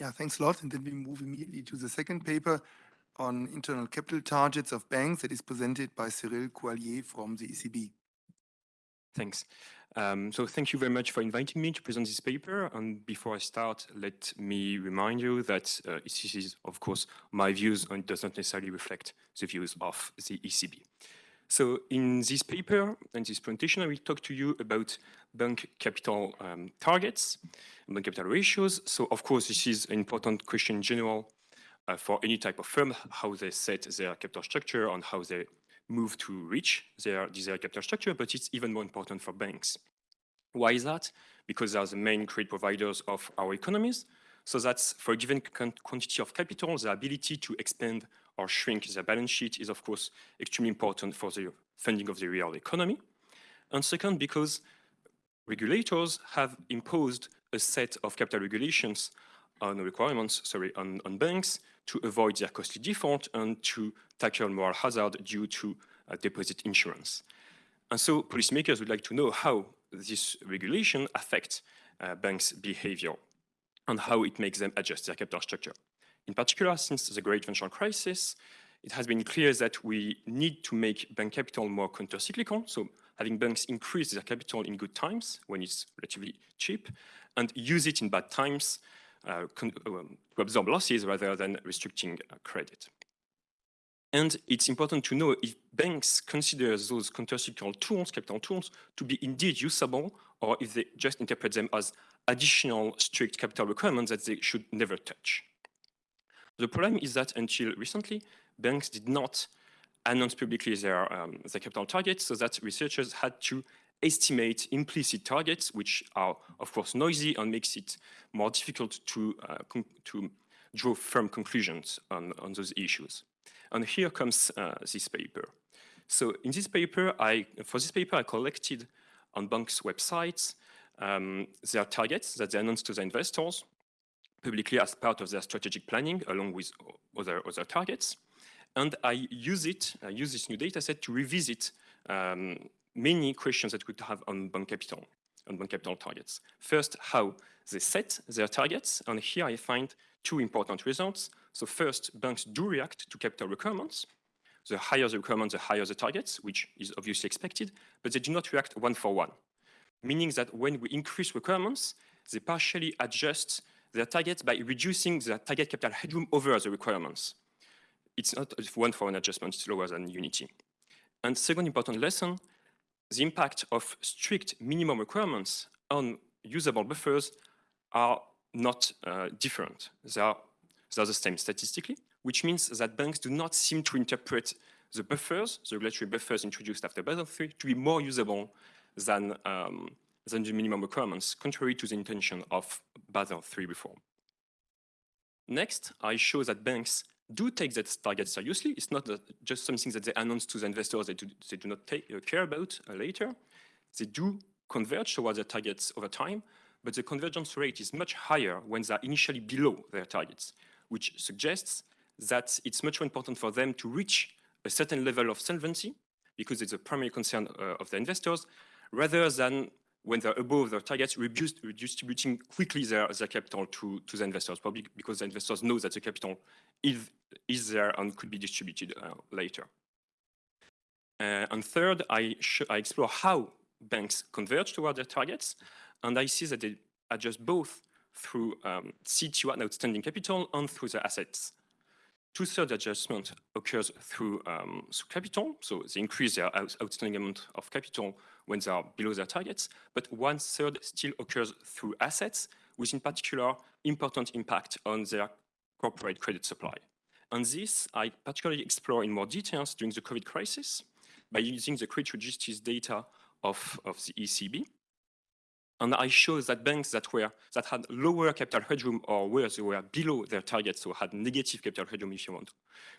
Yeah, thanks a lot. And then we move immediately to the second paper on internal capital targets of banks that is presented by Cyril Couaillier from the ECB. Thanks. Um, so thank you very much for inviting me to present this paper. And before I start, let me remind you that uh, this is, of course, my views and does not necessarily reflect the views of the ECB. So in this paper and this presentation, I will talk to you about bank capital um, targets, bank capital ratios. So of course, this is an important question in general uh, for any type of firm, how they set their capital structure and how they move to reach their desired capital structure, but it's even more important for banks. Why is that? Because they are the main credit providers of our economies. So that's for a given quantity of capital, the ability to expand or shrink their balance sheet is, of course, extremely important for the funding of the real economy. And second, because regulators have imposed a set of capital regulations on requirements, sorry, on, on banks to avoid their costly default and to tackle moral hazard due to uh, deposit insurance. And so policymakers would like to know how this regulation affects uh, banks' behavior and how it makes them adjust their capital structure. In particular, since the great financial crisis, it has been clear that we need to make bank capital more countercyclical, so having banks increase their capital in good times when it's relatively cheap, and use it in bad times uh, um, to absorb losses rather than restricting uh, credit. And it's important to know if banks consider those countercyclical tools, capital tools, to be indeed usable, or if they just interpret them as additional strict capital requirements that they should never touch. The problem is that until recently, banks did not announce publicly their, um, their capital targets, so that researchers had to estimate implicit targets, which are, of course, noisy and makes it more difficult to, uh, to draw firm conclusions on, on those issues. And here comes uh, this paper. So in this paper, I, for this paper, I collected on banks' websites um, their targets that they announced to the investors publicly as part of their strategic planning along with other, other targets. And I use it, I use this new data set to revisit um, many questions that we have on bank capital, on bank capital targets. First, how they set their targets. And here I find two important results. So first, banks do react to capital requirements. The higher the requirements, the higher the targets, which is obviously expected, but they do not react one for one. Meaning that when we increase requirements, they partially adjust their targets by reducing the target capital headroom over the requirements. It's not one for one adjustment, it's lower than unity. And second important lesson, the impact of strict minimum requirements on usable buffers are not uh, different. They are, they are the same statistically, which means that banks do not seem to interpret the buffers, the regulatory buffers introduced after Basel III, to be more usable than, um, than the minimum requirements, contrary to the intention of Basel III reform. Next, I show that banks do take that target seriously. It's not just something that they announce to the investors they do, they do not take, uh, care about uh, later. They do converge towards their targets over time, but the convergence rate is much higher when they're initially below their targets, which suggests that it's much more important for them to reach a certain level of solvency, because it's a primary concern uh, of the investors, rather than when they're above their targets, redistributing quickly their, their capital to, to the investors, probably because the investors know that the capital is, is there and could be distributed uh, later. Uh, and third, I, I explore how banks converge toward their targets and I see that they adjust both through um, CET1 outstanding capital and through the assets. Two-thirds adjustment occurs through, um, through capital, so they increase their outstanding amount of capital when they are below their targets, but one-third still occurs through assets, with in particular important impact on their corporate credit supply. And this I particularly explore in more details during the COVID crisis by using the credit registries data of, of the ECB. And I show that banks that were that had lower capital headroom or where they were below their targets, so had negative capital headroom if you want,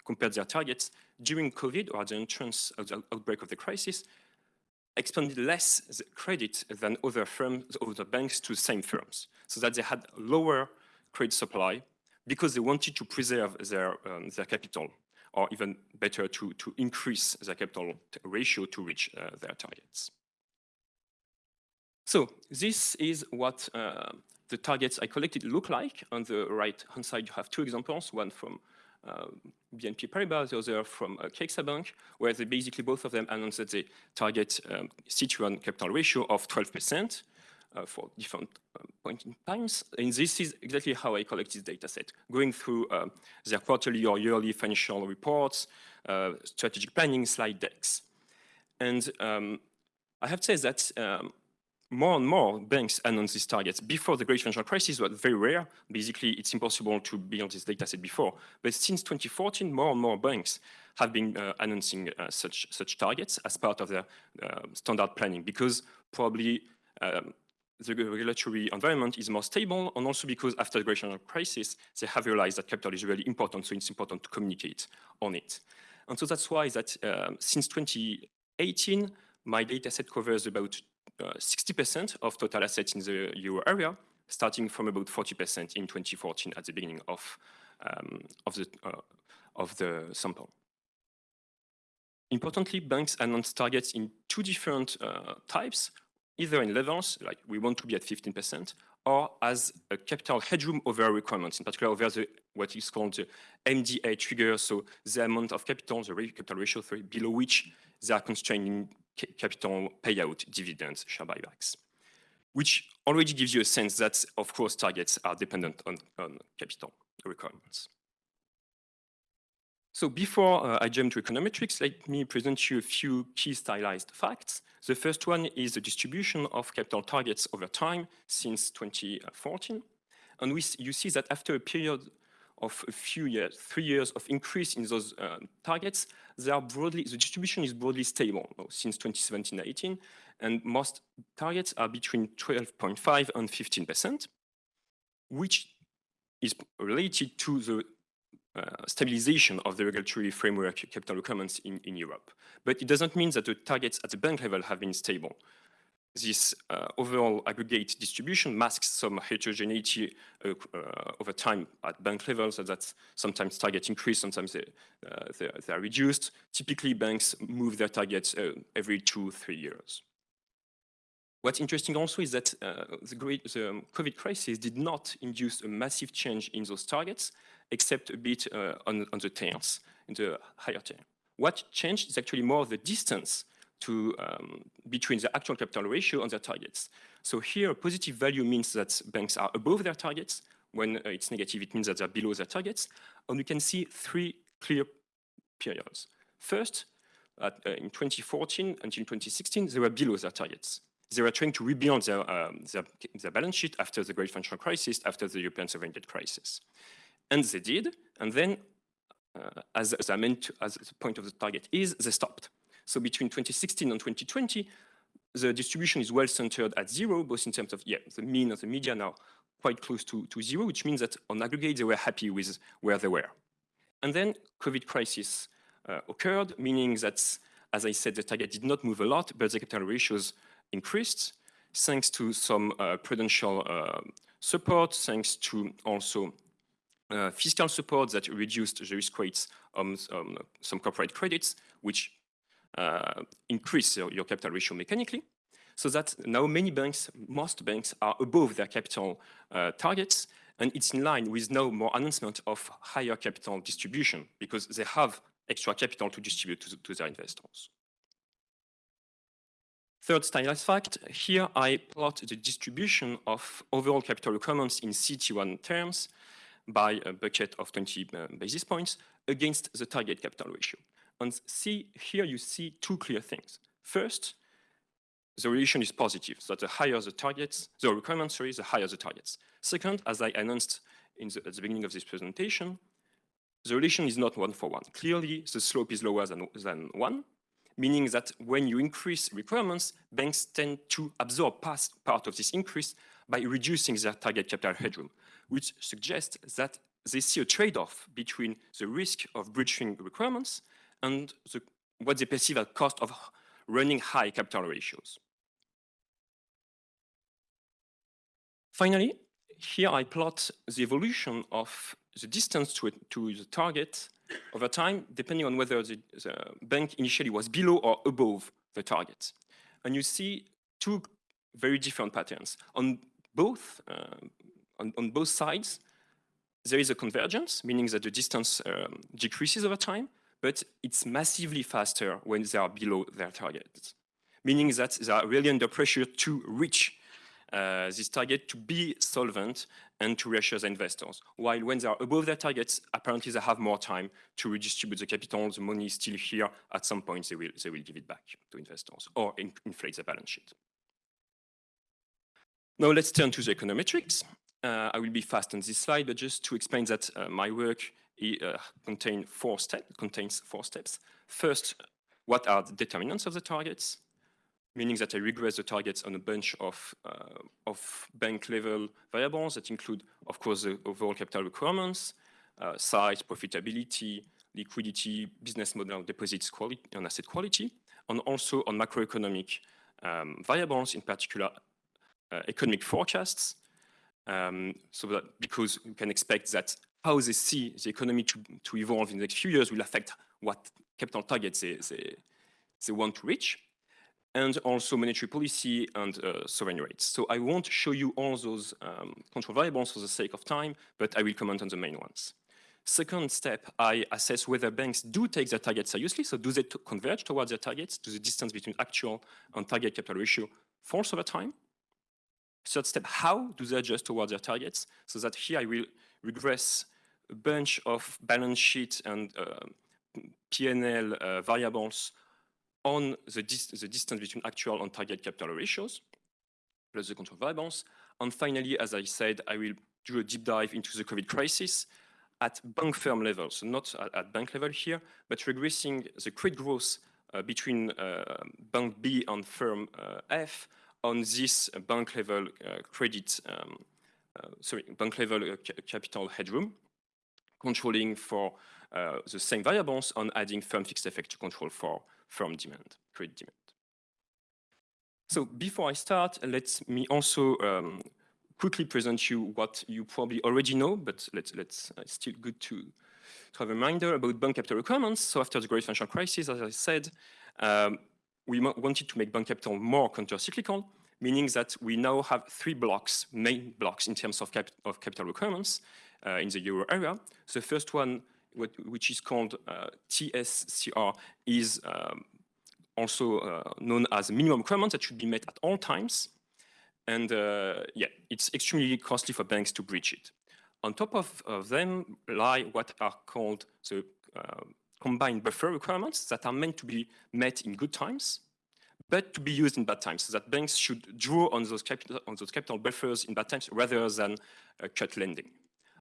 compared their targets during COVID or the entrance of the outbreak of the crisis, expanded less credit than other firms, other banks to the same firms, so that they had lower credit supply because they wanted to preserve their, um, their capital, or even better, to, to increase their capital ratio to reach uh, their targets. So this is what uh, the targets I collected look like. On the right-hand side, you have two examples, one from uh, BNP Paribas, the other from uh, CaixaBank, where they basically both of them announced that they target um, CET1 capital ratio of 12% uh, for different uh, point in times. And this is exactly how I collect this data set, going through uh, their quarterly or yearly financial reports, uh, strategic planning, slide decks. And um, I have to say that um, more and more banks announce these targets. Before the great financial crisis was very rare. Basically, it's impossible to build this data set before. But since 2014, more and more banks have been uh, announcing uh, such, such targets as part of their uh, standard planning because probably um, the regulatory environment is more stable and also because after the great financial crisis, they have realized that capital is really important, so it's important to communicate on it. And so that's why that um, since 2018, my data set covers about 60% uh, of total assets in the euro area, starting from about 40% in 2014 at the beginning of, um, of, the, uh, of the sample. Importantly, banks announce targets in two different uh, types, either in levels, like we want to be at 15%, or as a capital headroom over requirements, in particular over the, what is called the MDA trigger, so the amount of capital, the capital ratio, below which they are constraining capital payout, dividends, share buybacks, which already gives you a sense that, of course, targets are dependent on, on capital requirements. So before uh, I jump to econometrics, let me present you a few key stylized facts. The first one is the distribution of capital targets over time since 2014. And we, you see that after a period of a few years, three years of increase in those uh, targets, they are broadly, the distribution is broadly stable since 2017-18, and most targets are between 12.5 and 15%, which is related to the uh, stabilization of the regulatory framework capital requirements in, in Europe. But it doesn't mean that the targets at the bank level have been stable this uh, overall aggregate distribution masks some heterogeneity uh, uh, over time at bank levels, so that sometimes targets increase, sometimes they, uh, they, they, are reduced. Typically, banks move their targets uh, every two, three years. What's interesting also is that uh, the, great, the COVID crisis did not induce a massive change in those targets, except a bit on, on the tails, in the higher tail. What changed is actually more the distance to um, between the actual capital ratio and their targets. So here, positive value means that banks are above their targets. When uh, it's negative, it means that they're below their targets. And we can see three clear periods. First, at, uh, in 2014 until 2016, they were below their targets. They were trying to rebuild their, um, their, their, balance sheet after the great financial crisis, after the European sovereign debt crisis. And they did, and then, uh, as, as I meant, to, as the point of the target is, they stopped. So between 2016 and 2020, the distribution is well centered at zero, both in terms of, yeah, the mean and the median are quite close to, to zero, which means that on aggregate, they were happy with where they were. And then COVID crisis uh, occurred, meaning that, as I said, the target did not move a lot, but the capital ratios increased, thanks to some uh, prudential uh, support, thanks to also uh, fiscal support that reduced the risk weights on um, some corporate credits, which uh, increase your, your capital ratio mechanically so that now many banks, most banks are above their capital uh, targets and it's in line with no more announcement of higher capital distribution because they have extra capital to distribute to, to their investors. Third stylized fact, here I plot the distribution of overall capital requirements in CET1 terms by a bucket of 20 uh, basis points against the target capital ratio. And see, here you see two clear things. First, the relation is positive, so the higher the targets, the requirements, sorry, the higher the targets. Second, as I announced the, at the beginning of this presentation, the relation is not one for one. Clearly, the slope is lower than, than one, meaning that when you increase requirements, banks tend to absorb past part of this increase by reducing their target capital headroom, which suggests that they see a trade-off between the risk of breaching requirements and the, what they perceive as cost of running high capital ratios. Finally, here I plot the evolution of the distance to, to the target over time, depending on whether the, the, bank initially was below or above the target. And you see two very different patterns. On both, uh, on, on both sides, there is a convergence, meaning that the distance um, decreases over time, but it's massively faster when they are below their targets, meaning that they are really under pressure to reach uh, this target to be solvent and to reassure the investors. While when they are above their targets, apparently they have more time to redistribute the capital, the money is still here, at some point they will, they will give it back to investors or in, inflate the balance sheet. Now let's turn to the econometrics. Uh, I will be fast on this slide, but just to explain that uh, my work uh, contain four step, contains four steps. First, what are the determinants of the targets? meaning that I regress the targets on a bunch of, uh, of bank level variables that include, of course, the overall capital requirements, uh, size, profitability, liquidity, business model, deposits quality, and asset quality, and also on macroeconomic um, variables, in particular uh, economic forecasts. Um, so that because we can expect that how they see the economy to, to evolve in the next few years will affect what capital targets they, they, they want to reach and also monetary policy and uh, sovereign rates. So I won't show you all those um, control variables for the sake of time, but I will comment on the main ones. Second step, I assess whether banks do take their targets seriously. So do they converge towards their targets? Do the distance between actual and target capital ratio falls over time? Third step, how do they adjust towards their targets? So that here I will regress bunch of balance sheet and uh, P&L uh, variables on the, dis the distance between actual and target capital ratios, plus the control variables. And finally, as I said, I will do a deep dive into the COVID crisis at bank firm level, so not at, at bank level here, but regressing the credit growth uh, between uh, bank B and firm uh, F on this bank level uh, credit, um, sorry, bank level ca capital headroom, controlling for the same variables and adding firm fixed effect to control for firm demand, credit demand. So before I start, let me also um, quickly present you what you probably already know, but let's, let's uh, still good to, to have a reminder about bank capital requirements. So after the great financial crisis, as I said, um, we wanted to make bank capital more countercyclical, meaning that we now have three blocks, main blocks in terms of, cap of capital requirements uh, in the euro area. The first one what, which is called uh, TSCR, is um, also uh, known as minimum requirement that should be met at all times. And uh, yeah, it's extremely costly for banks to breach it. On top of, of them lie what are called the uh, combined buffer requirements that are meant to be met in good times, but to be used in bad times, so that banks should draw on those capital, on those capital buffers in bad times rather than uh, cut lending.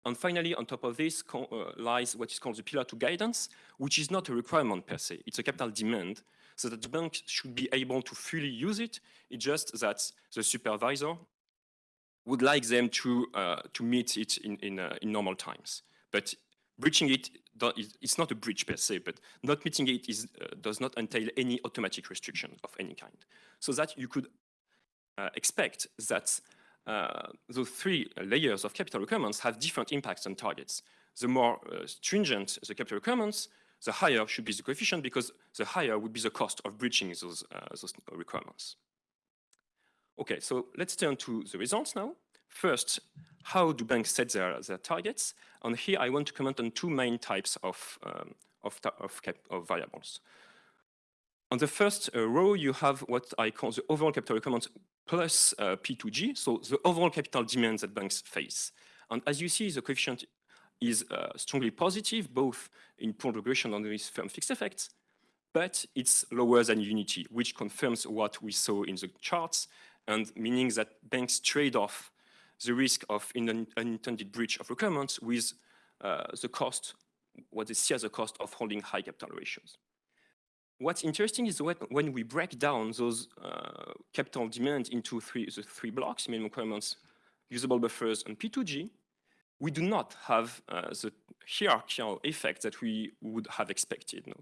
And finally, on top of this uh, lies what is called the Pillar 2 guidance, which is not a requirement per se. It's a capital demand, so that the bank should be able to fully use it. It's just that the supervisor would like them to, uh, to meet it in, in, uh, in, normal times. But breaching it, it's not a breach per se, but not meeting it is, uh, does not entail any automatic restriction of any kind. So that you could uh, expect that uh, those three layers of capital requirements have different impacts on targets. The more uh, stringent the capital requirements, the higher should be the coefficient because the higher would be the cost of breaching those, uh, those requirements. Okay, so let's turn to the results now. First, how do banks set their, their targets? And here I want to comment on two main types of, um, of, of, of, variables. On the first uh, row, you have what I call the overall capital requirements plus uh, P2G, so the overall capital demands that banks face. And as you see, the coefficient is uh, strongly positive, both in pooled regression and with firm fixed effects, but it's lower than unity, which confirms what we saw in the charts, and meaning that banks trade off the risk of an unintended breach of requirements with uh, the cost, what they see as the cost of holding high capital ratios. What's interesting is when we break down those uh, capital demands into three, the three blocks, minimum requirements, usable buffers, and P2G, we do not have uh, the hierarchical effect that we would have expected. No?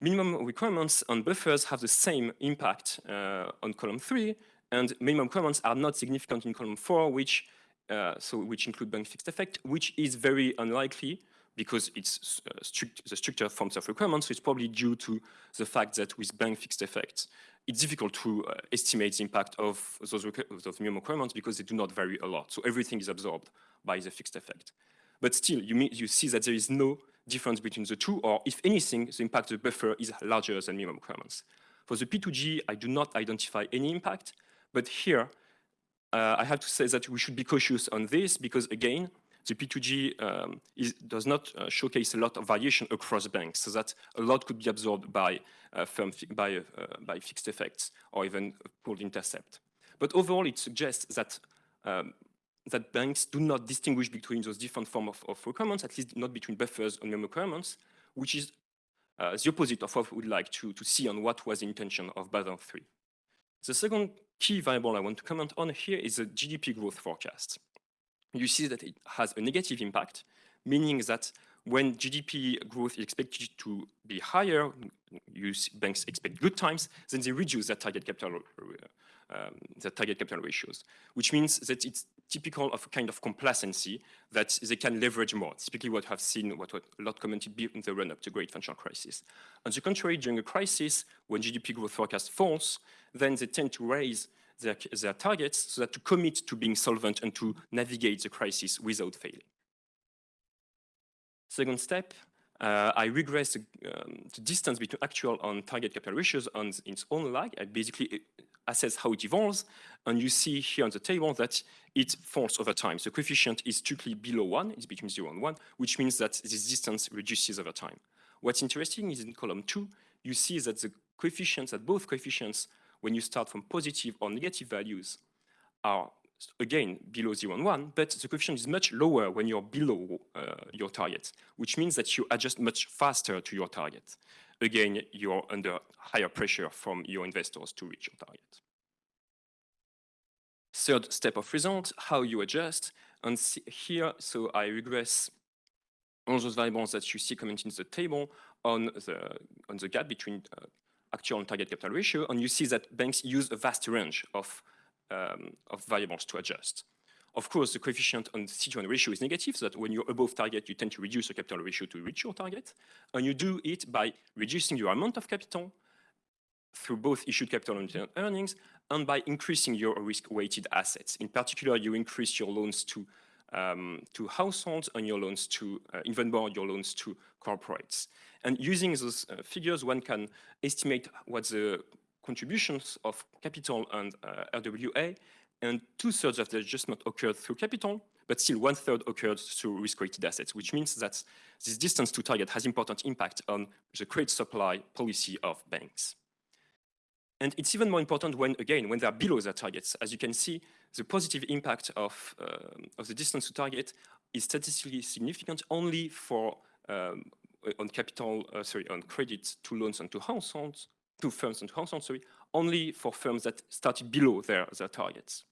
Minimum requirements and buffers have the same impact uh, on column three, and minimum requirements are not significant in column four, which uh, so which include bank fixed effect, which is very unlikely because it's uh, strict, the stricter forms of requirements, so it's probably due to the fact that with bank fixed effects, it's difficult to uh, estimate the impact of those, those minimum requirements because they do not vary a lot. So everything is absorbed by the fixed effect. But still, you, you see that there is no difference between the two, or if anything, the impact of the buffer is larger than minimum requirements. For the P2G, I do not identify any impact, but here, uh, I have to say that we should be cautious on this because, again, the P2G um, is, does not uh, showcase a lot of variation across banks, so that a lot could be absorbed by, uh, firm by, uh, by fixed effects or even pooled intercept. But overall, it suggests that um, that banks do not distinguish between those different forms of, of, requirements, at least not between buffers and minimum requirements, which is uh, the opposite of what we would like to, to see on what was the intention of Basel III. The second key variable I want to comment on here is the GDP growth forecast you see that it has a negative impact, meaning that when GDP growth is expected to be higher, banks expect good times, then they reduce their target capital, um, their target capital ratios, which means that it's typical of a kind of complacency that they can leverage more. Typically what I've seen, what, what a lot commented in the run-up to great financial crisis. On the contrary, during a crisis, when GDP growth forecast falls, then they tend to raise their, their targets so that to commit to being solvent and to navigate the crisis without failing. Second step, uh, I regress the, um, the, distance between actual and target capital ratios on its own lag. I basically assess how it evolves, and you see here on the table that it falls over time. The coefficient is strictly below 1, it's between 0 and 1, which means that this distance reduces over time. What's interesting is in column 2, you see that the coefficients, that both coefficients when you start from positive or negative values are again below 0 and 1, but the coefficient is much lower when you're below uh, your target, which means that you adjust much faster to your target. Again, you're under higher pressure from your investors to reach your target. Third step of result, how you adjust. And here, so I regress all those variables that you see commenting in the table on the, on the gap between uh, actual and target capital ratio, and you see that banks use a vast range of, um, of variables to adjust. Of course, the coefficient on CET1 ratio is negative, so that when you're above target, you tend to reduce the capital ratio to reach your target. And you do it by reducing your amount of capital through both issued capital and earnings, and by increasing your risk-weighted assets. In particular, you increase your loans to um, to households and your loans to, uh, even more your loans to corporates. And using those uh, figures, one can estimate what the contributions of capital and uh, RWA, and two-thirds of the adjustment occurred through capital, but still one-third occurred through risk-weighted assets, which means that this distance to target has important impact on the credit supply policy of banks. And it's even more important when, again, when they're below their targets. As you can see, the positive impact of, uh, of the distance to target is statistically significant only for um, on capital, uh, sorry, on credit to loans and to households, to firms and to households, sorry, only for firms that started below their, their targets.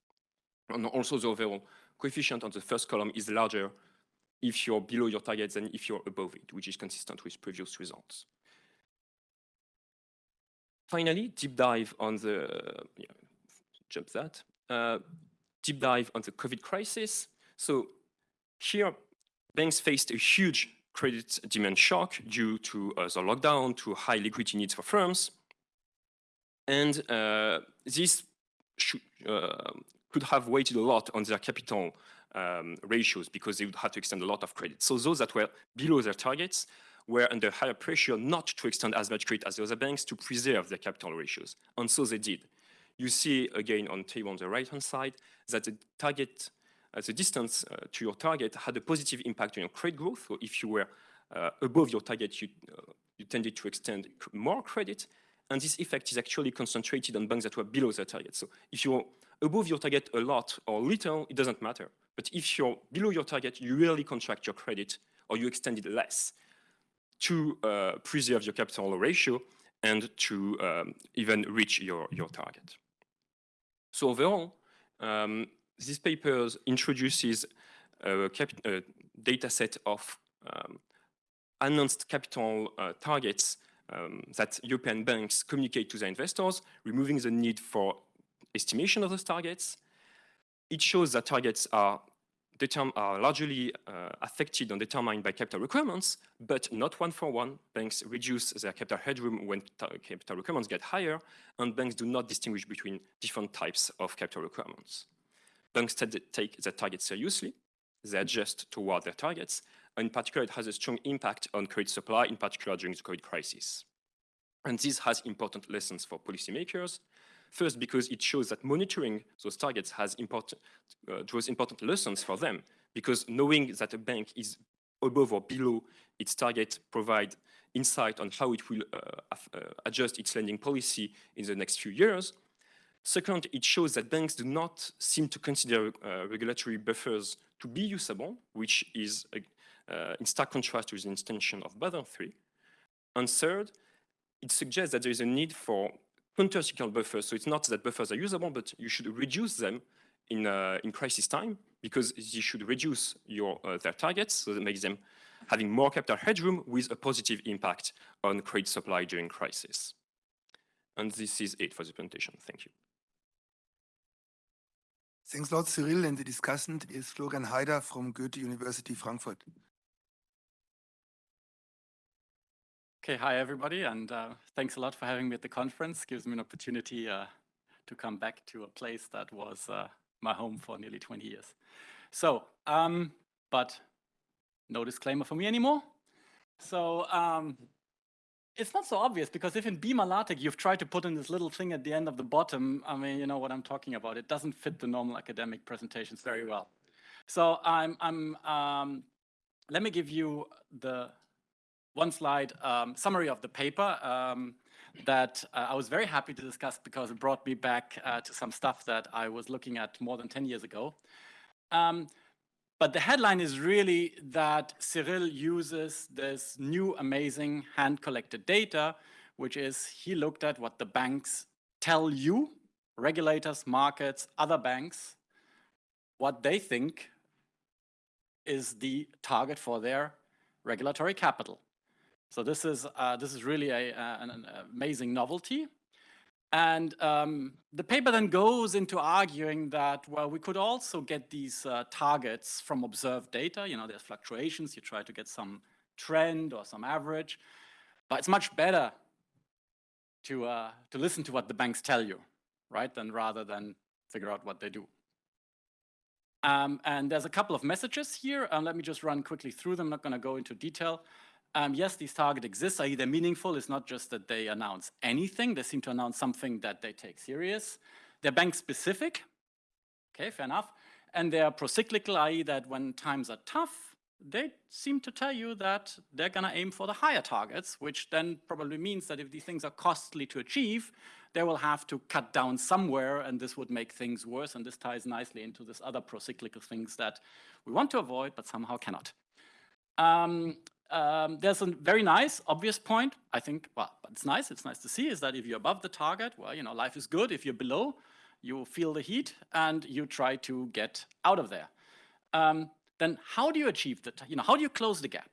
And also the overall coefficient on the first column is larger if you're below your targets than if you're above it, which is consistent with previous results. Finally, deep dive on the, yeah, jump that, uh, deep dive on the COVID crisis. So here, banks faced a huge credit demand shock due to uh, the lockdown, to high liquidity needs for firms. And uh, this uh, could have weighted a lot on their capital um, ratios because they would have to extend a lot of credit. So those that were below their targets were under higher pressure not to extend as much credit as the other banks to preserve their capital ratios. And so they did. You see again on table on the right-hand side that the target, the distance uh, to your target had a positive impact on your credit growth. So if you were uh, above your target, you, uh, you tended to extend more credit. And this effect is actually concentrated on banks that were below their target. So if you're above your target a lot or little, it doesn't matter. But if you're below your target, you really contract your credit or you extend it less to uh, preserve your capital ratio and to um, even reach your, your target. So overall, um, this paper introduces a, a, data set of um, announced capital uh, targets um, that European banks communicate to their investors, removing the need for estimation of those targets. It shows that targets are are largely uh, affected and determined by capital requirements, but not one for one. Banks reduce their capital headroom when capital requirements get higher, and banks do not distinguish between different types of capital requirements. Banks take their targets seriously, they adjust toward their targets, and in particular, it has a strong impact on credit supply, in particular during the COVID crisis. And this has important lessons for policymakers, First, because it shows that monitoring those targets has important, uh, draws important lessons for them, because knowing that a bank is above or below its target provide insight on how it will uh, uh, adjust its lending policy in the next few years. Second, it shows that banks do not seem to consider uh, regulatory buffers to be usable, which is uh, in stark contrast to the intention of Basel III. And third, it suggests that there is a need for counter-cyclical buffers. So it's not that buffers are usable, but you should reduce them in, uh, in crisis time because you should reduce your, uh, their targets so that makes them having more capital headroom with a positive impact on credit supply during crisis. And this is it for the presentation. Thank you. Thanks a lot, Cyril. And the discussant is Florian Heider from Goethe University Frankfurt. Okay, hi everybody, and uh, thanks a lot for having me at the conference. Gives me an opportunity uh, to come back to a place that was uh, my home for nearly 20 years. So, um, but no disclaimer for me anymore. So um, it's not so obvious because if in Beamer LaTeX you've tried to put in this little thing at the end of the bottom, I mean, you know what I'm talking about. It doesn't fit the normal academic presentations very well. So I'm, I'm um, let me give you the one slide um, summary of the paper um, that uh, I was very happy to discuss because it brought me back uh, to some stuff that I was looking at more than 10 years ago. But the headline is really that Cyril uses this new amazing hand-collected data, which is he looked at what the banks tell you, regulators, markets, other banks, what they think is the target for their regulatory capital. So this is, uh, this is really a, an, an, amazing novelty. And um, the paper then goes into arguing that, well, we could also get these uh, targets from observed data. You know, there's fluctuations. You try to get some trend or some average. But it's much better to, uh, to listen to what the banks tell you, right, than rather than figure out what they do. Um, and there's a couple of messages here. Uh, let me just run quickly through them. I'm not going to go into detail. Um, yes, these targets exist, i.e. they're meaningful. It's not just that they announce anything. They seem to announce something that they take serious. They're bank specific. Okay, fair enough. And they're procyclical, i.e. that when times are tough, they seem to tell you that they're going to aim for the higher targets, which then probably means that if these things are costly to achieve, they will have to cut down somewhere, and this would make things worse. And this ties nicely into this other procyclical things that we want to avoid, but somehow cannot. Um, um, there's a very nice, obvious point. I think, well, it's nice. It's nice to see is that if you're above the target, well, you know, life is good. If you're below, you feel the heat and you try to get out of there. Um, then how do you achieve that? You know, how do you close the gap?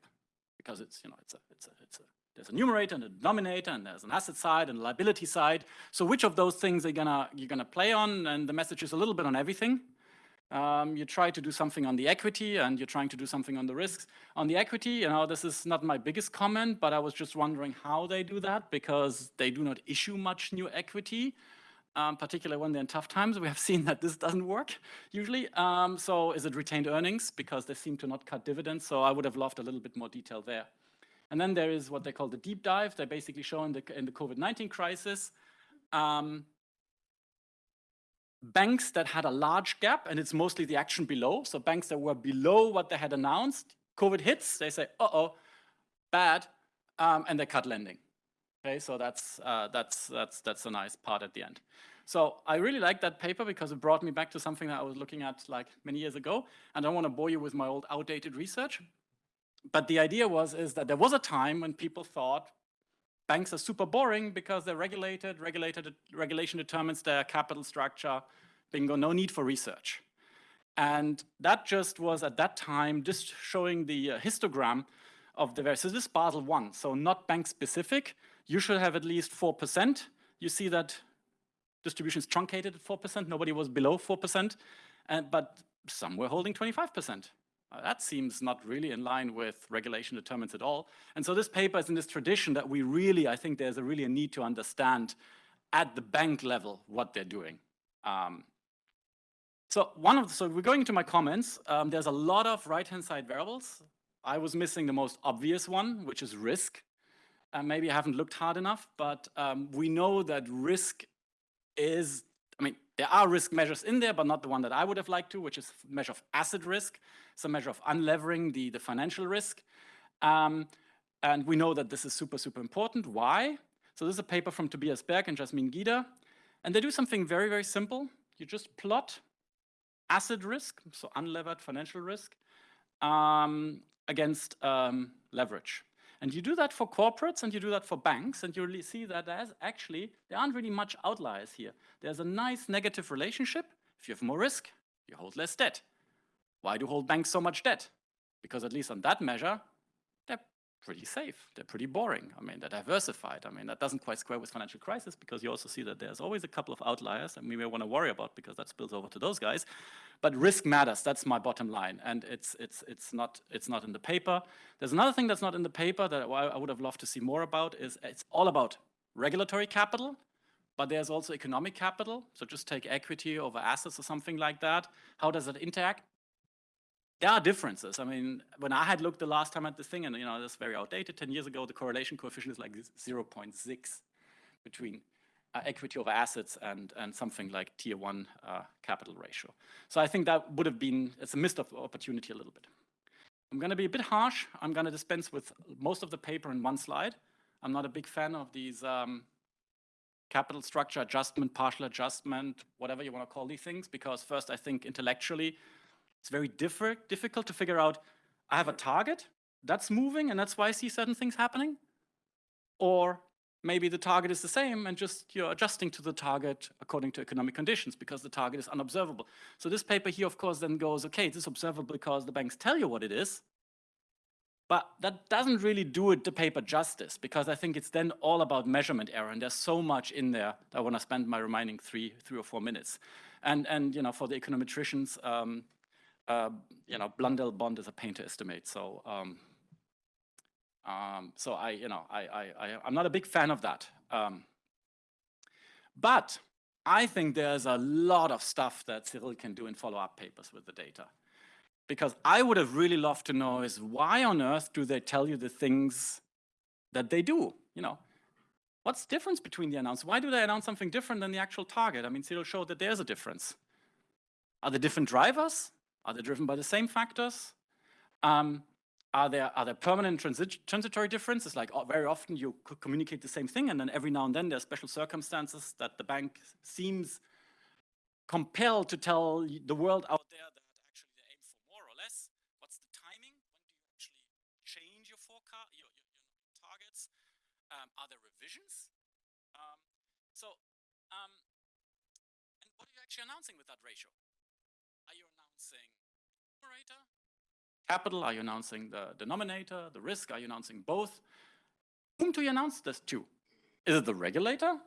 Because it's, you know, it's a, it's a, it's a, there's a numerator and a denominator, and there's an asset side and a liability side. So which of those things are gonna you're gonna play on? And the message is a little bit on everything. Um, you try to do something on the equity and you're trying to do something on the risks. On the equity, you know, this is not my biggest comment, but I was just wondering how they do that because they do not issue much new equity, um, particularly when they're in tough times. We have seen that this doesn't work usually. Um, so is it retained earnings? Because they seem to not cut dividends. So I would have loved a little bit more detail there. And then there is what they call the deep dive. They basically show in the, in the COVID-19 crisis um, banks that had a large gap, and it's mostly the action below, so banks that were below what they had announced, COVID hits, they say, uh-oh, bad, um, and they cut lending. Okay, so that's, uh, that's, that's, that's a nice part at the end. So I really like that paper because it brought me back to something that I was looking at like many years ago. And I don't want to bore you with my old outdated research. But the idea was is that there was a time when people thought banks are super boring because they're regulated, regulated, regulation determines their capital structure, bingo, no need for research. And that just was at that time just showing the uh, histogram of the various, so this is Basel 1, so not bank specific. You should have at least 4%. You see that distribution is truncated at 4%, nobody was below 4%. And, but some were holding 25%. Uh, that seems not really in line with regulation determines at all. And so this paper is in this tradition that we really, I think there's a really a need to understand at the bank level what they're doing. Um, so one of the, so we're going into my comments. Um, there's a lot of right-hand side variables. I was missing the most obvious one, which is risk. Uh, maybe I haven't looked hard enough, but um, we know that risk is, there are risk measures in there, but not the one that I would have liked to, which is measure of asset risk. It's a measure of unlevering the, the financial risk. Um, and we know that this is super, super important. Why? So this is a paper from Tobias Berg and Jasmin Gider. And they do something very, very simple. You just plot asset risk, so unlevered financial risk, um, against um, leverage. And you do that for corporates and you do that for banks, and you really see that there's actually, there aren't really much outliers here. There's a nice negative relationship. If you have more risk, you hold less debt. Why do hold banks so much debt? Because at least on that measure, pretty safe. They're pretty boring. I mean, they're diversified. I mean, that doesn't quite square with financial crisis because you also see that there's always a couple of outliers and we may want to worry about because that spills over to those guys. But risk matters. That's my bottom line. And it's, it's, it's, not, it's not in the paper. There's another thing that's not in the paper that I would have loved to see more about is it's all about regulatory capital, but there's also economic capital. So just take equity over assets or something like that. How does it interact? There are differences. I mean, when I had looked the last time at this thing, and you know, that's very outdated, 10 years ago, the correlation coefficient is like 0.6 between uh, equity over assets and, and something like tier one uh, capital ratio. So I think that would have been, it's a missed opportunity a little bit. I'm going to be a bit harsh. I'm going to dispense with most of the paper in one slide. I'm not a big fan of these um, capital structure adjustment, partial adjustment, whatever you want to call these things, because first I think intellectually it's very difficult to figure out, I have a target that's moving and that's why I see certain things happening. Or maybe the target is the same and just you're adjusting to the target according to economic conditions because the target is unobservable. So this paper here, of course, then goes, okay, this is observable because the banks tell you what it is, but that doesn't really do it the paper justice because I think it's then all about measurement error and there's so much in there that I want to spend my remaining three, three or four minutes. And, and you know, for the econometricians, um, you know, Blundell Bond is a pain to estimate. So um, um, so I, you know, I, I, I, am not a big fan of that. Um, but I think there's a lot of stuff that Cyril can do in follow-up papers with the data. Because I would have really loved to know is why on earth do they tell you the things that they do? You know, what's the difference between the announcements? Why do they announce something different than the actual target? I mean, Cyril showed that there's a difference. Are there different drivers? Are they driven by the same factors? Um, are there, are there permanent transit transitory differences? Like oh, very often you communicate the same thing and then every now and then there are special circumstances that the bank seems compelled to tell the world out there that actually they aim for more or less. What's the timing? When do you actually change your forecast, your, your, your targets? Um, are there revisions? Um, so, um, and what are you actually announcing with that ratio? Are you announcing numerator capital? Are you announcing the denominator, the risk? Are you announcing both? Whom do you announce this to? Is it the regulator?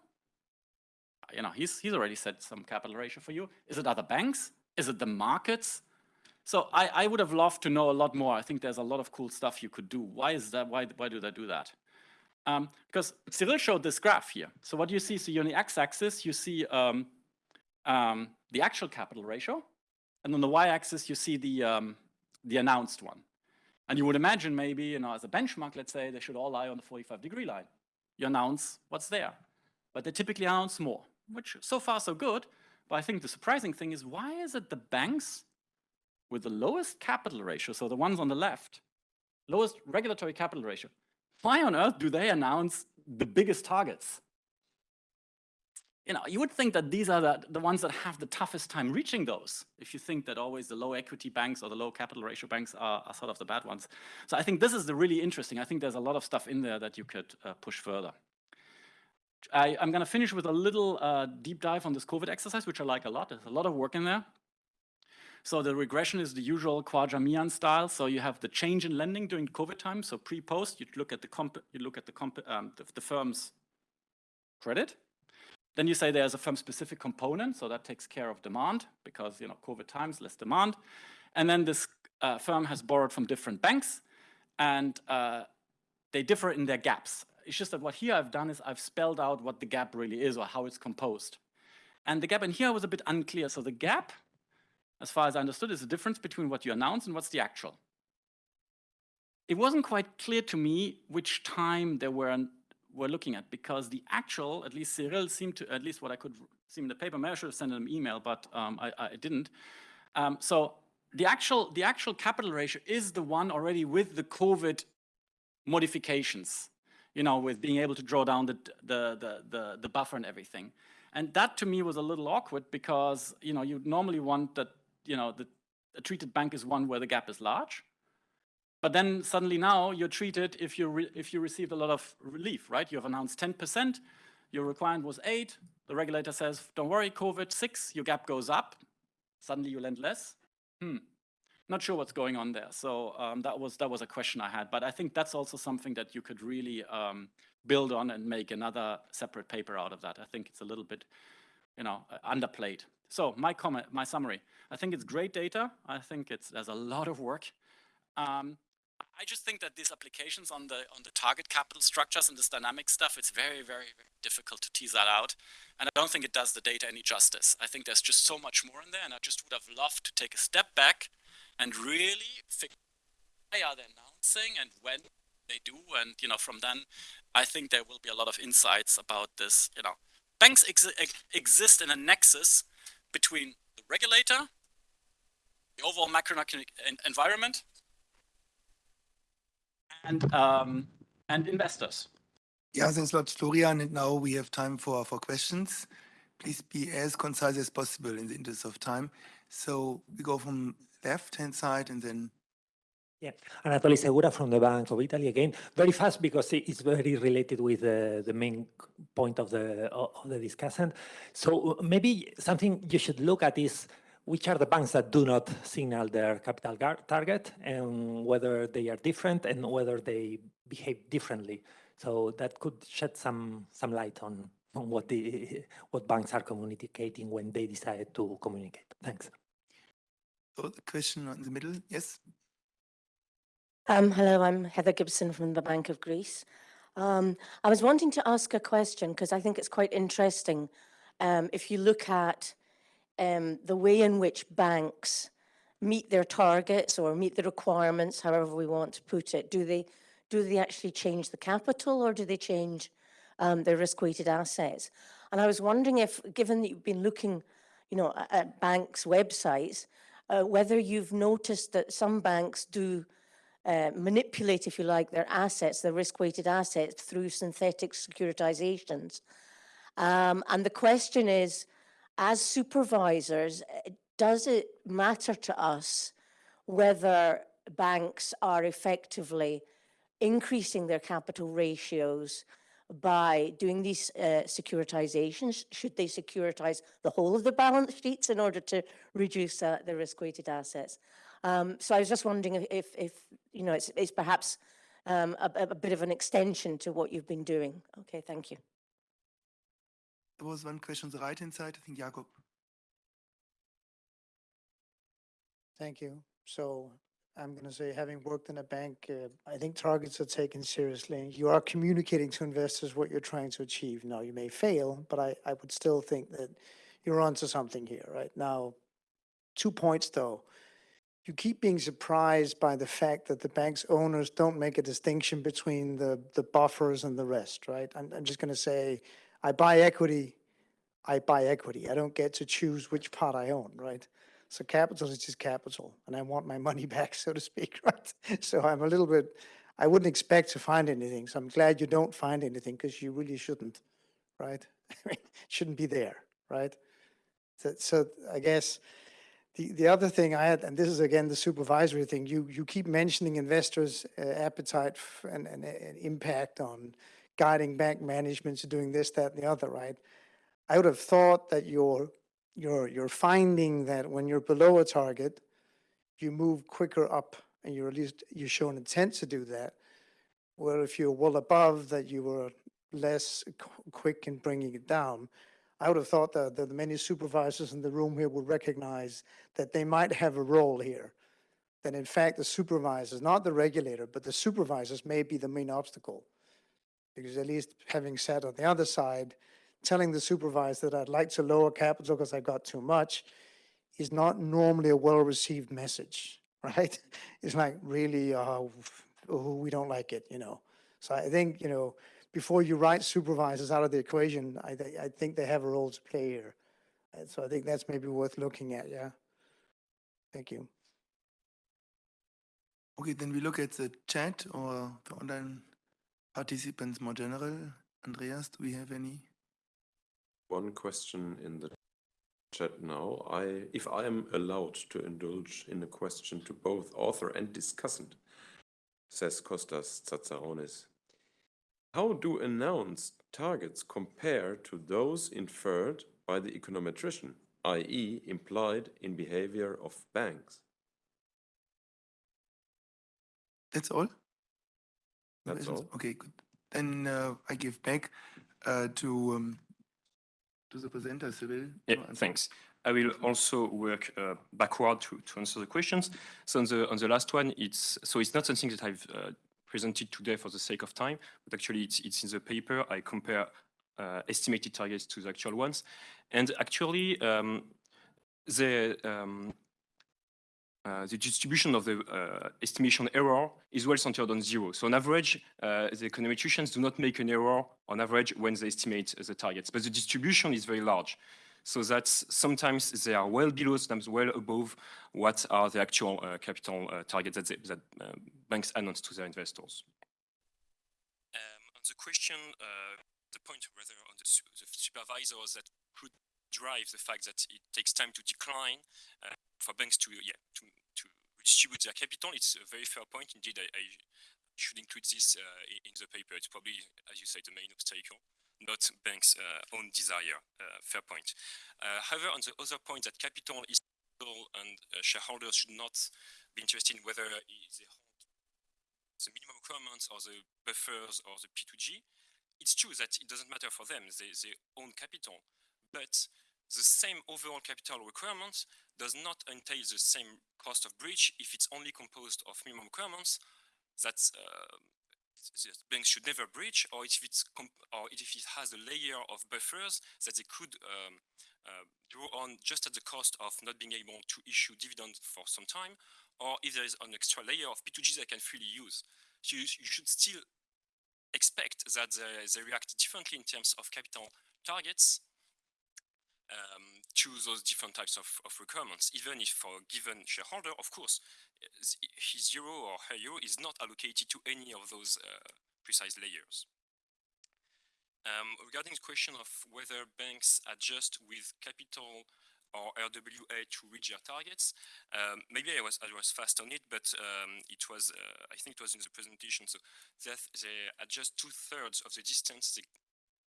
You know, he's, he's already set some capital ratio for you. Is it other banks? Is it the markets? So I, I would have loved to know a lot more. I think there's a lot of cool stuff you could do. Why is that? Why, why do they do that? Um, because Cyril showed this graph here. So what you see, so on the x-axis, you see um, um, the actual capital ratio. And on the y-axis, you see the, um, the announced one. And you would imagine maybe, you know, as a benchmark, let's say, they should all lie on the 45 degree line. You announce what's there. But they typically announce more, which so far so good. But I think the surprising thing is why is it the banks with the lowest capital ratio, so the ones on the left, lowest regulatory capital ratio, why on earth do they announce the biggest targets? You know, you would think that these are the, the ones that have the toughest time reaching those, if you think that always the low equity banks or the low capital ratio banks are, are sort of the bad ones. So I think this is the really interesting. I think there's a lot of stuff in there that you could uh, push further. I, am going to finish with a little uh, deep dive on this COVID exercise, which I like a lot. There's a lot of work in there. So the regression is the usual Khwaja style. So you have the change in lending during COVID time. So pre-post, you look at the comp you look at the, comp um, the, the firm's credit Then you say there's a firm-specific component, so that takes care of demand because, you know, COVID times, less demand. And then this uh, firm has borrowed from different banks and uh, they differ in their gaps. It's just that what here I've done is I've spelled out what the gap really is or how it's composed. And the gap in here was a bit unclear. So the gap, as far as I understood, is the difference between what you announce and what's the actual. It wasn't quite clear to me which time there were, were looking at because the actual, at least Cyril seemed to, at least what I could see in the paper, maybe I should have sent him an email, but um, I, I, didn't. Um, so the actual, the actual capital ratio is the one already with the COVID modifications, you know, with being able to draw down the, the, the, the, the buffer and everything. And that to me was a little awkward because, you know, you normally want that, you know, the, a treated bank is one where the gap is large. But then suddenly now you're treated if you, if you received a lot of relief, right? You have announced 10%, your requirement was eight, the regulator says, don't worry, COVID six, your gap goes up, suddenly you lend less. Hmm, not sure what's going on there. So um, that was that was a question I had, but I think that's also something that you could really um, build on and make another separate paper out of that. I think it's a little bit, you know, uh, underplayed. So my comment, my summary. I think it's great data. I think it's there's a lot of work. Um, I just think that these applications on the on the target capital structures and this dynamic stuff, it's very, very, very difficult to tease that out. And I don't think it does the data any justice. I think there's just so much more in there, and I just would have loved to take a step back and really figure why are they announcing and when they do. And, you know, from then, I think there will be a lot of insights about this, you know. Banks ex exist in a nexus between the regulator, the overall macroeconomic environment, and, um, and investors. Yeah, thanks a lot, Florian. And now we have time for, for questions. Please be as concise as possible in the interest of time. So we go from left-hand side and then yeah, Anatoly Segura from the Bank of Italy again. Very fast because it's very related with uh, the main point of the of the discussion. So maybe something you should look at is which are the banks that do not signal their capital target and whether they are different and whether they behave differently. So that could shed some some light on on what the what banks are communicating when they decide to communicate. Thanks. So the question in the middle, yes. Um, hello, I'm Heather Gibson from the Bank of Greece. Um, I was wanting to ask a question because I think it's quite interesting. Um, if you look at um, the way in which banks meet their targets or meet the requirements, however we want to put it, do they do they actually change the capital or do they change um, their risk-weighted assets? And I was wondering if, given that you've been looking, you know, at, at banks' websites, uh, whether you've noticed that some banks do uh, manipulate, if you like, their assets, their risk-weighted assets through synthetic securitizations. Um, and the question is, as supervisors, uh, does it matter to us whether banks are effectively increasing their capital ratios by doing these uh, securitizations? Should they securitize the whole of the balance sheets in order to reduce uh, the risk-weighted assets? Um, so I was just wondering if, if, if you know, it's, it's perhaps um, a, a, bit of an extension to what you've been doing. Okay, thank you. There was one question on the right-hand side, I think Jakob. Thank you. So I'm going to say, having worked in a bank, uh, I think targets are taken seriously. You are communicating to investors what you're trying to achieve. Now, you may fail, but I, I would still think that you're onto something here, right? Now, two points though. You keep being surprised by the fact that the bank's owners don't make a distinction between the, the buffers and the rest, right? I'm, I'm just going to say, I buy equity, I buy equity. I don't get to choose which part I own, right? So capital is just capital, and I want my money back, so to speak, right? So I'm a little bit, I wouldn't expect to find anything. So I'm glad you don't find anything because you really shouldn't, right? shouldn't be there, right? So, so I guess the, the other thing I had, and this is again the supervisory thing, you, you keep mentioning investors' uh, appetite and, and, and impact on guiding bank management to doing this, that, and the other, right? I would have thought that your you're, you're finding that when you're below a target, you move quicker up and you're at least, you show an intent to do that. Where if you're well above that you were less quick in bringing it down. I would have thought that the many supervisors in the room here would recognize that they might have a role here. That in fact, the supervisors, not the regulator, but the supervisors may be the main obstacle. Because at least having sat on the other side, telling the supervisor that I'd like to lower capital because I got too much is not normally a well-received message, right? It's like really, uh, we don't like it, you know? So I think, you know, before you write supervisors out of the equation, I, thi- I think they have a role to play here. And so I think that's maybe worth looking at, yeah? Thank you. Okay, then we look at the chat or the online participants more general. Andreas, do we have any? One question in the chat now. I, if I am allowed to indulge in a question to both author and discussant, says Kostas Tsatsaronis. How do announced targets compare to those inferred by the econometrician, i.e. implied in behavior of banks? That's all? No That's all. Okay, good. Then uh, I give back uh, to um, to the presenter, Cyril. Yeah, to thanks. I will also work uh, backward to, to answer the questions. So on the on the last one, it's so it's not something that I've uh, presented today for the sake of time, but actually it's it's in the paper. I compare uh, estimated targets to the actual ones, and actually um, the um, uh, the distribution of the uh, estimation error is well centered on zero. So on average, uh, the econometricians do not make an error on average when they estimate the targets, but the distribution is very large. So that sometimes they are well below, sometimes well above what are the actual uh, capital uh, targets that, they, that uh, banks announce to their investors. Um, on the question, the point whether on the, su- the supervisors that could drive the fact that it takes time to decline uh, for banks to yeah to, to redistribute their capital, it's a very fair point. Indeed, I, I should include this uh, in the paper. It's probably, as you say, the main obstacle not banks' uh, own desire. Uh, fair point. Uh, however, on the other point that capital is and uh, shareholders should not be interested in whether they hold the minimum requirements or the buffers or the P2G, it's true that it doesn't matter for them. They, they own capital, but the same overall capital requirements does not entail the same cost of breach. If it's only composed of minimum requirements that uh, banks should never breach, or if it's or if it has a layer of buffers that they could um, uh, draw on just at the cost of not being able to issue dividends for some time, or if there is an extra layer of P2G they can freely use. So you, you should still expect that they, they react differently in terms of capital targets. Um, to those different types of, of requirements, even if for a given shareholder, of course, his euro or her euro is not allocated to any of those uh, precise layers. Um, regarding the question of whether banks adjust with capital or RWA to reach their targets, um, maybe I was I was fast on it, but um, it was uh, I think it was in the presentation. So that they adjust two thirds of the distance. They,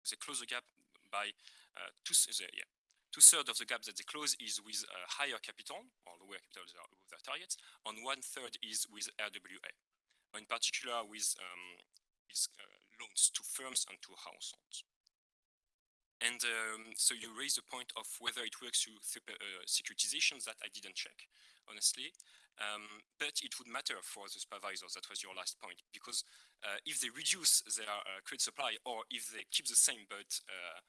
they close the gap by uh, two yeah two thirds of the gap that they close is with uh, higher capital or lower capital above their targets, and one third is with RWA. In particular, with um, with uh, loans to firms and to households. And um, so you raise the point of whether it works through uh, securitizations that I didn't check, honestly. Um, but it would matter for the supervisors. That was your last point, because uh, if they reduce their uh, credit supply, or if they keep the same but uh,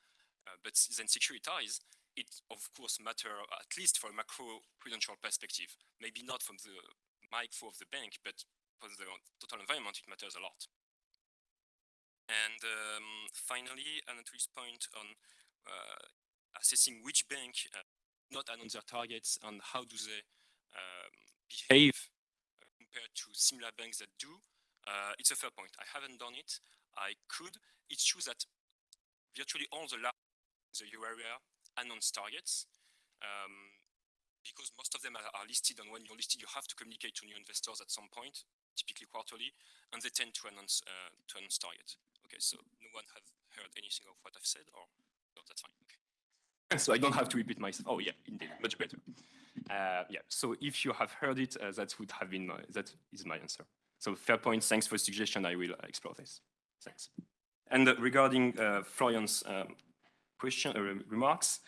uh, but then securitize, it of course matter at least from a macro prudential perspective. Maybe not from the micro of the bank, but for the total environment, it matters a lot. And um, finally, Anatoly's point on uh, assessing which bank uh, not announce their targets and how do they um, behave uh, compared to similar banks that do. Uh, it's a fair point. I haven't done it. I could. It's true that virtually all the large the euro area announce targets. Um, because most of them are, are listed, and when you're listed, you have to communicate to new investors at some point, typically quarterly, and they tend to announce uh, to announce targets. Okay, so no one has heard anything of what I've said, or no, that's fine. Okay. So I don't have to repeat myself. Oh yeah, indeed, much better. Uh, yeah. So if you have heard it, uh, that would have been my, that is my answer. So fair point. Thanks for the suggestion. I will uh, explore this. Thanks. And regarding uh, Florian's um, question, uh, rem- remarks.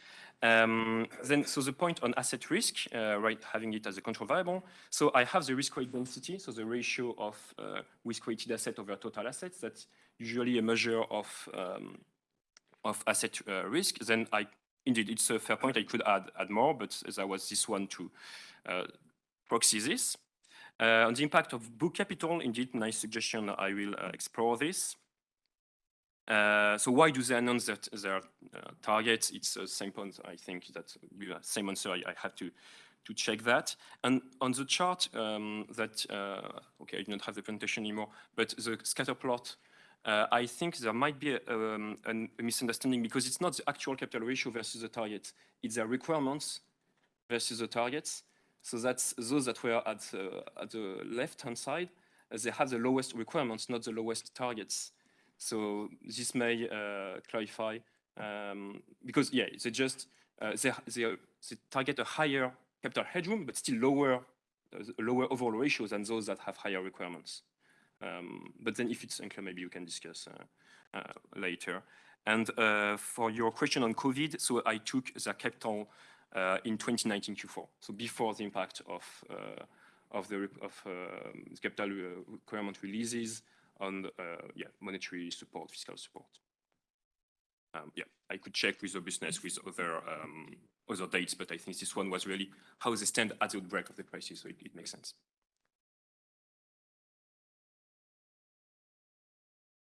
Um, Then, so the point on asset risk, uh, right, having it as a control variable. So I have the risk weight density, so the ratio of uh, risk-weighted asset over total assets. That's usually a measure of um, of asset uh, risk. Then I, indeed, it's a fair point. I could add add more, but as I was this one to uh, proxy this. Uh, on the impact of book capital, indeed, nice suggestion. I will uh, explore this. Uh, so why do they announce that their uh, targets? It's the same point. I think that the same answer. I, I have to to check that. And on the chart um, that uh, okay, I do not have the presentation anymore, but the scatter plot. Uh, I think there might be a, um, a misunderstanding because it's not the actual capital ratio versus the target. It's the requirements versus the targets. So that's those that were at, uh, at the left-hand side, they have the lowest requirements, not the lowest targets. So this may uh, clarify, um, because yeah, they just, uh, they, they, they target a higher capital headroom, but still lower, uh, lower overall ratio than those that have higher requirements. Um, But then if it's unclear, maybe you can discuss uh, uh, later. And uh, for your question on COVID, so I took the capital in 2019 Q4, so before the impact of of the of um, capital requirement releases on uh, yeah monetary support, fiscal support. Um, yeah, I could check with the business with other um, other dates, but I think this one was really how they stand at the outbreak of the crisis, so it, it makes sense.